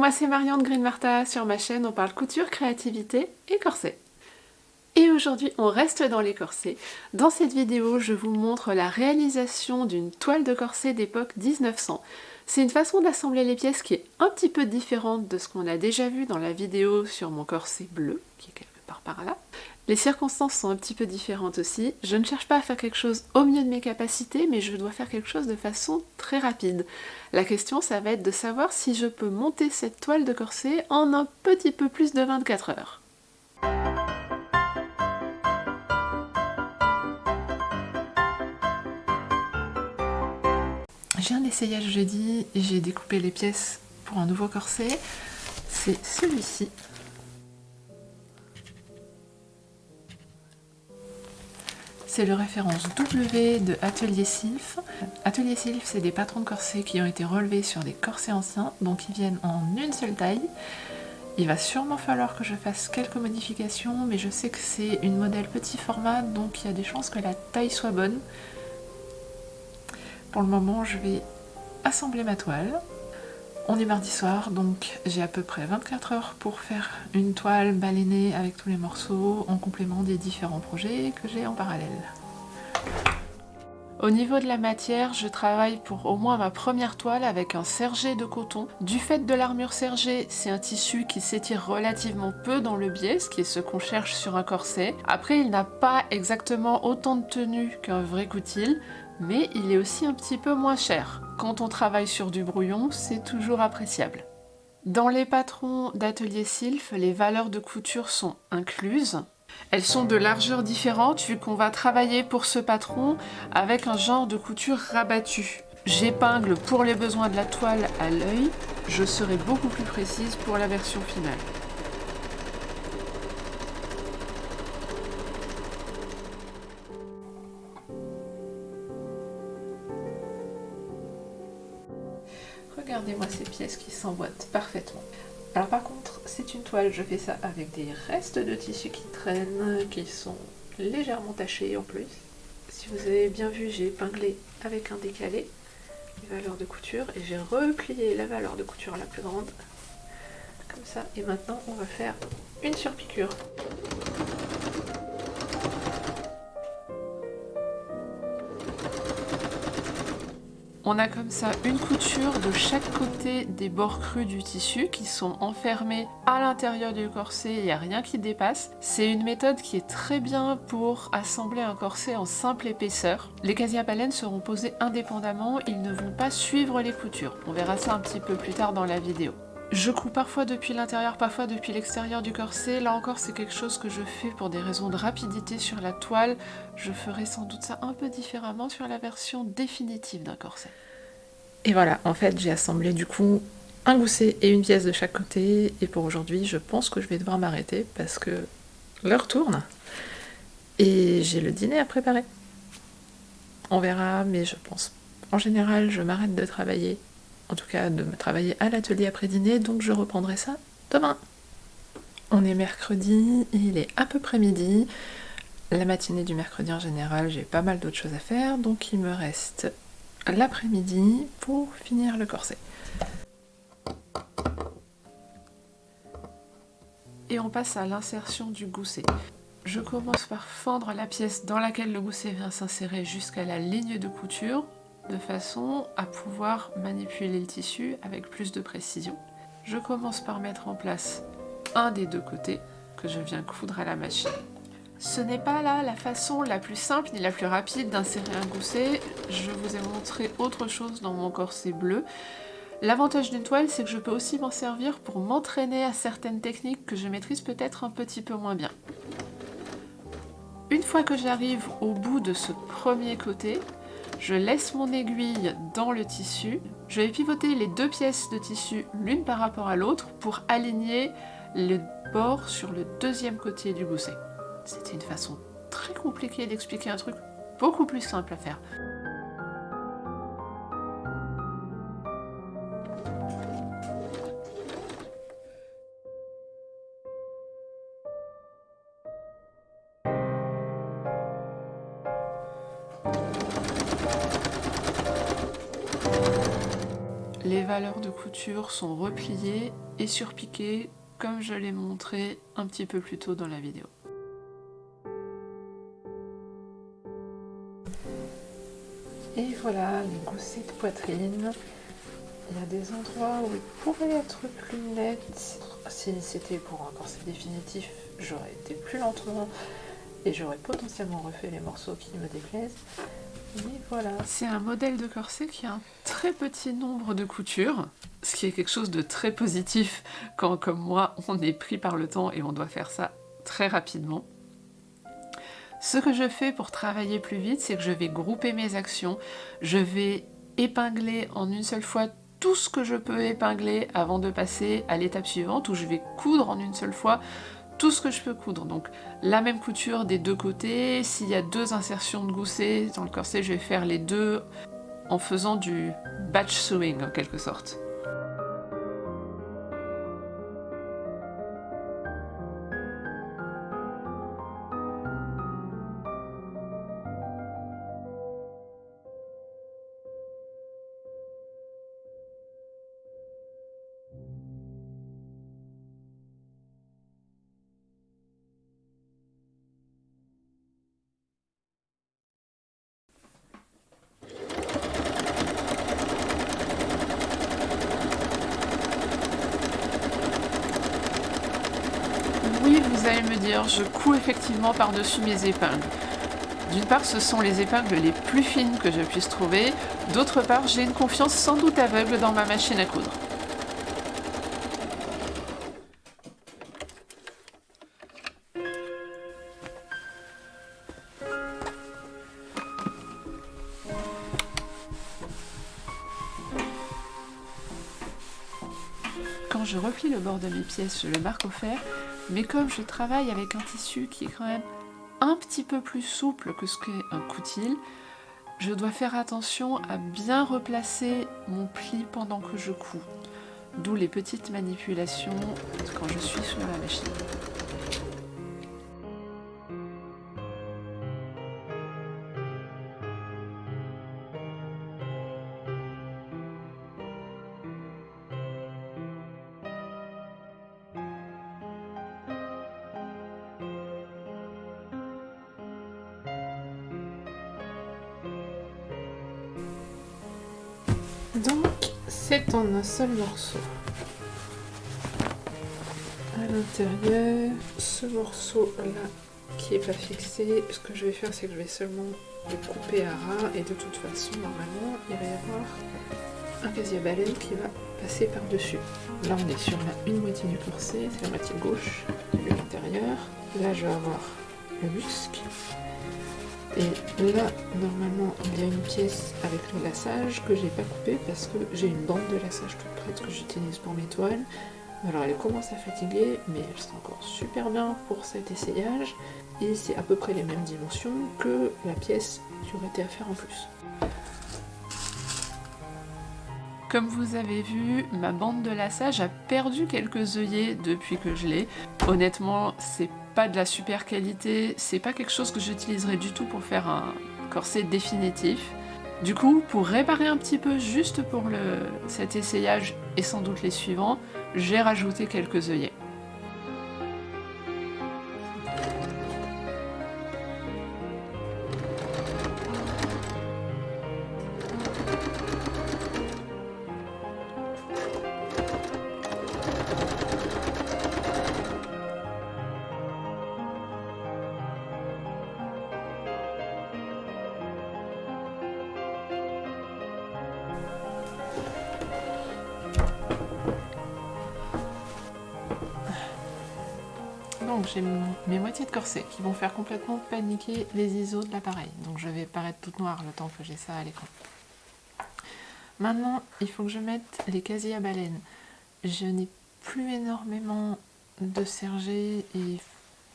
moi c'est Marianne Green Martha, sur ma chaîne on parle couture, créativité et corset. Et aujourd'hui on reste dans les corsets. Dans cette vidéo je vous montre la réalisation d'une toile de corset d'époque 1900. C'est une façon d'assembler les pièces qui est un petit peu différente de ce qu'on a déjà vu dans la vidéo sur mon corset bleu, qui est quelque part par là. Les circonstances sont un petit peu différentes aussi. Je ne cherche pas à faire quelque chose au mieux de mes capacités, mais je dois faire quelque chose de façon très rapide. La question, ça va être de savoir si je peux monter cette toile de corset en un petit peu plus de 24 heures. J'ai un essayage jeudi j'ai découpé les pièces pour un nouveau corset. C'est celui-ci. C'est le référence W de Atelier Sylph. Atelier Sylph, c'est des patrons de corsets qui ont été relevés sur des corsets anciens, donc ils viennent en une seule taille. Il va sûrement falloir que je fasse quelques modifications, mais je sais que c'est une modèle petit format, donc il y a des chances que la taille soit bonne. Pour le moment, je vais assembler ma toile. On est mardi soir, donc j'ai à peu près 24 heures pour faire une toile balénée avec tous les morceaux en complément des différents projets que j'ai en parallèle. Au niveau de la matière, je travaille pour au moins ma première toile avec un sergé de coton. Du fait de l'armure sergée, c'est un tissu qui s'étire relativement peu dans le biais, ce qui est ce qu'on cherche sur un corset. Après, il n'a pas exactement autant de tenue qu'un vrai coutil, mais il est aussi un petit peu moins cher. Quand on travaille sur du brouillon, c'est toujours appréciable. Dans les patrons d'Atelier Sylph, les valeurs de couture sont incluses. Elles sont de largeur différente vu qu'on va travailler pour ce patron avec un genre de couture rabattu. J'épingle pour les besoins de la toile à l'œil, je serai beaucoup plus précise pour la version finale. Qui s'emboîtent parfaitement. Alors par contre, c'est une toile, je fais ça avec des restes de tissu qui traînent, qui sont légèrement tachés en plus. Si vous avez bien vu, j'ai épinglé avec un décalé les valeurs de couture et j'ai replié la valeur de couture la plus grande, comme ça. Et maintenant, on va faire une surpiqûre. On a comme ça une couture de chaque côté des bords crus du tissu qui sont enfermés à l'intérieur du corset, il n'y a rien qui dépasse. C'est une méthode qui est très bien pour assembler un corset en simple épaisseur. Les casiers seront posés indépendamment, ils ne vont pas suivre les coutures. On verra ça un petit peu plus tard dans la vidéo. Je couds parfois depuis l'intérieur, parfois depuis l'extérieur du corset. Là encore, c'est quelque chose que je fais pour des raisons de rapidité sur la toile. Je ferai sans doute ça un peu différemment sur la version définitive d'un corset. Et voilà, en fait, j'ai assemblé du coup un gousset et une pièce de chaque côté. Et pour aujourd'hui, je pense que je vais devoir m'arrêter parce que l'heure tourne. Et j'ai le dîner à préparer. On verra, mais je pense. En général, je m'arrête de travailler en tout cas de me travailler à l'atelier après dîner, donc je reprendrai ça demain. On est mercredi, il est à peu près midi. La matinée du mercredi en général, j'ai pas mal d'autres choses à faire, donc il me reste l'après-midi pour finir le corset. Et on passe à l'insertion du gousset. Je commence par fendre la pièce dans laquelle le gousset vient s'insérer jusqu'à la ligne de couture de façon à pouvoir manipuler le tissu avec plus de précision. Je commence par mettre en place un des deux côtés que je viens coudre à la machine. Ce n'est pas là la façon la plus simple ni la plus rapide d'insérer un gousset. Je vous ai montré autre chose dans mon corset bleu. L'avantage d'une toile, c'est que je peux aussi m'en servir pour m'entraîner à certaines techniques que je maîtrise peut-être un petit peu moins bien. Une fois que j'arrive au bout de ce premier côté, je laisse mon aiguille dans le tissu. Je vais pivoter les deux pièces de tissu l'une par rapport à l'autre pour aligner le bord sur le deuxième côté du gousset. C'était une façon très compliquée d'expliquer un truc beaucoup plus simple à faire. Valeurs de couture sont repliées et surpiquées comme je l'ai montré un petit peu plus tôt dans la vidéo. Et voilà les goussets de poitrine. Il y a des endroits où il pourrait être plus net. Si c'était pour un corset définitif, j'aurais été plus lentement et j'aurais potentiellement refait les morceaux qui me déplaisent. Mais voilà. C'est un modèle de corset qui a un très petit nombre de coutures, ce qui est quelque chose de très positif quand, comme moi, on est pris par le temps et on doit faire ça très rapidement. Ce que je fais pour travailler plus vite, c'est que je vais grouper mes actions, je vais épingler en une seule fois tout ce que je peux épingler avant de passer à l'étape suivante où je vais coudre en une seule fois tout ce que je peux coudre. Donc la même couture des deux côtés, s'il y a deux insertions de gousset dans le corset, je vais faire les deux en faisant du batch sewing en quelque sorte. Dire, je couds effectivement par-dessus mes épingles. D'une part, ce sont les épingles les plus fines que je puisse trouver. D'autre part, j'ai une confiance sans doute aveugle dans ma machine à coudre. Quand je replie le bord de mes pièces, je le marque au fer, mais comme je travaille avec un tissu qui est quand même un petit peu plus souple que ce qu'est un coutil, je dois faire attention à bien replacer mon pli pendant que je couds. D'où les petites manipulations quand je suis sur la machine. Un seul morceau. À l'intérieur, ce morceau-là qui est pas fixé, ce que je vais faire, c'est que je vais seulement le couper à ras et de toute façon, normalement, il va y avoir un casier baleine qui va passer par-dessus. Là, on est sur la une moitié du corset, c'est la moitié gauche de l'intérieur. Là, je vais avoir le muscle et là, normalement, il y a une pièce avec le lassage que j'ai pas coupé parce que j'ai une bande de lassage toute prête que j'utilise pour mes toiles. Alors elle commence à fatiguer, mais elle sent encore super bien pour cet essayage. Et c'est à peu près les mêmes dimensions que la pièce qui aurait été à faire en plus. Comme vous avez vu, ma bande de lassage a perdu quelques œillets depuis que je l'ai. Honnêtement, c'est pas de la super qualité, c'est pas quelque chose que j'utiliserai du tout pour faire un corset définitif. Du coup, pour réparer un petit peu juste pour cet essayage et sans doute les suivants, j'ai rajouté quelques œillets. Donc j'ai mes moitiés de corset qui vont faire complètement paniquer les ISO de l'appareil. Donc je vais paraître toute noire le temps que j'ai ça à l'écran. Maintenant, il faut que je mette les casiers à baleine. Je n'ai plus énormément de sergé et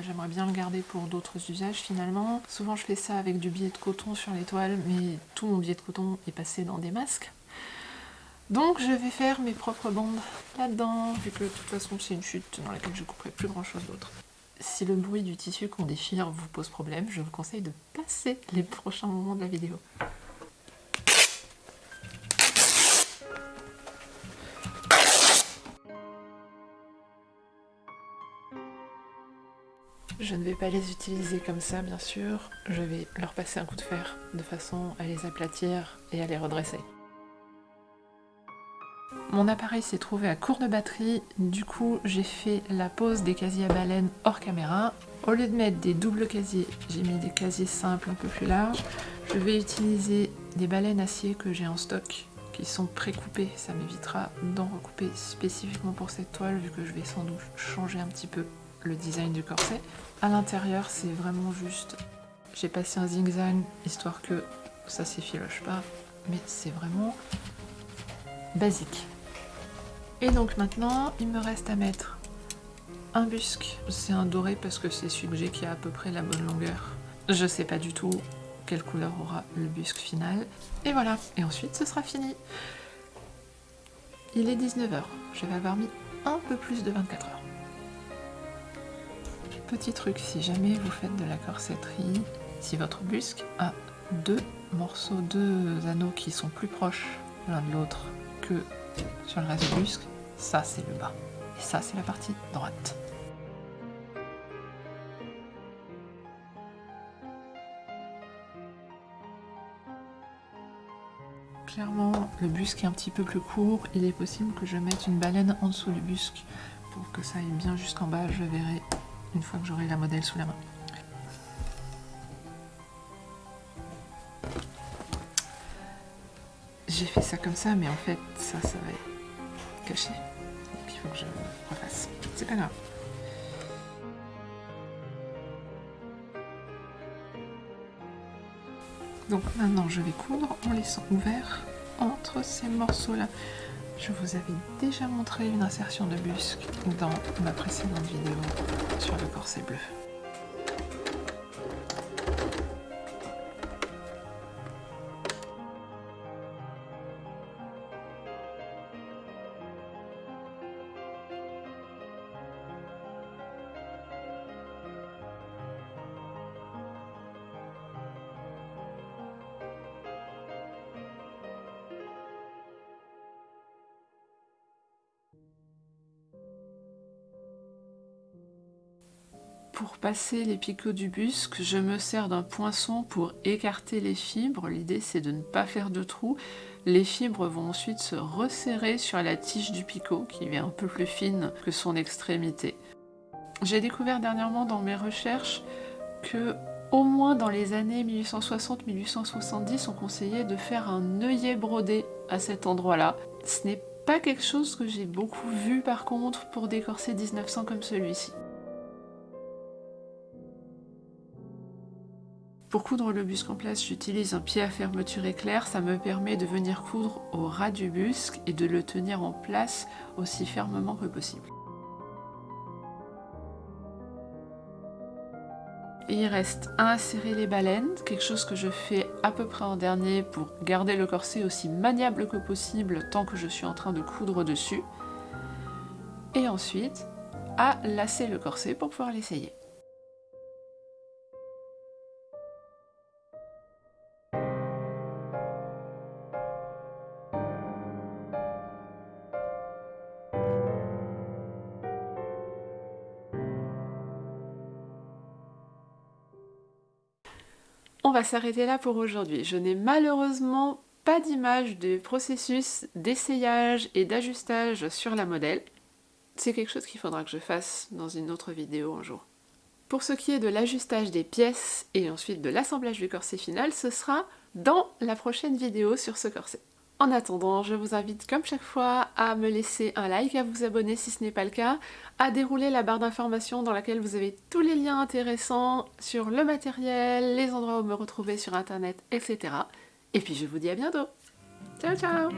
j'aimerais bien le garder pour d'autres usages finalement. Souvent je fais ça avec du billet de coton sur les toiles, mais tout mon billet de coton est passé dans des masques. Donc je vais faire mes propres bandes là-dedans, vu que de toute façon c'est une chute dans laquelle je couperai plus grand chose d'autre. Si le bruit du tissu qu'on déchire vous pose problème, je vous conseille de passer les prochains moments de la vidéo. Je ne vais pas les utiliser comme ça, bien sûr. Je vais leur passer un coup de fer de façon à les aplatir et à les redresser. Mon appareil s'est trouvé à court de batterie, du coup j'ai fait la pose des casiers à baleine hors caméra. Au lieu de mettre des doubles casiers, j'ai mis des casiers simples un peu plus larges. Je vais utiliser des baleines acier que j'ai en stock qui sont pré-coupées, ça m'évitera d'en recouper spécifiquement pour cette toile vu que je vais sans doute changer un petit peu le design du corset. À l'intérieur, c'est vraiment juste... J'ai passé un zigzag, histoire que ça s'effiloche pas, mais c'est vraiment basique. Et donc maintenant, il me reste à mettre un busque. C'est un doré parce que c'est celui que j'ai qui a à peu près la bonne longueur. Je sais pas du tout quelle couleur aura le busque final. Et voilà, et ensuite ce sera fini. Il est 19h, je vais avoir mis un peu plus de 24 heures. Petit truc, si jamais vous faites de la corsetterie, si votre busque a deux morceaux, deux anneaux qui sont plus proches l'un de l'autre que sur le reste du busque, ça c'est le bas. Et ça c'est la partie droite. Clairement, le busque est un petit peu plus court. Il est possible que je mette une baleine en dessous du busque pour que ça aille bien jusqu'en bas. Je verrai une fois que j'aurai la modèle sous la main. J'ai fait ça comme ça, mais en fait, ça, ça va être caché. Donc il faut que je refasse. C'est pas grave. Donc maintenant, je vais coudre en laissant ouvert entre ces morceaux-là. Je vous avais déjà montré une insertion de busque dans ma précédente vidéo sur le corset bleu. Pour passer les picots du busque, je me sers d'un poinçon pour écarter les fibres. L'idée c'est de ne pas faire de trous. Les fibres vont ensuite se resserrer sur la tige du picot qui est un peu plus fine que son extrémité. J'ai découvert dernièrement dans mes recherches que au moins dans les années 1860-1870 on conseillait de faire un œillet brodé à cet endroit-là. Ce n'est pas quelque chose que j'ai beaucoup vu par contre pour des corsets 1900 comme celui-ci. Pour coudre le busque en place, j'utilise un pied à fermeture éclair. Ça me permet de venir coudre au ras du busque et de le tenir en place aussi fermement que possible. Il reste à insérer les baleines, quelque chose que je fais à peu près en dernier pour garder le corset aussi maniable que possible tant que je suis en train de coudre dessus. Et ensuite, à lasser le corset pour pouvoir l'essayer. Va s'arrêter là pour aujourd'hui. Je n'ai malheureusement pas d'image du processus d'essayage et d'ajustage sur la modèle. C'est quelque chose qu'il faudra que je fasse dans une autre vidéo un jour. Pour ce qui est de l'ajustage des pièces et ensuite de l'assemblage du corset final, ce sera dans la prochaine vidéo sur ce corset. En attendant, je vous invite comme chaque fois à me laisser un like, à vous abonner si ce n'est pas le cas, à dérouler la barre d'informations dans laquelle vous avez tous les liens intéressants sur le matériel, les endroits où me retrouver sur internet, etc. Et puis je vous dis à bientôt Ciao ciao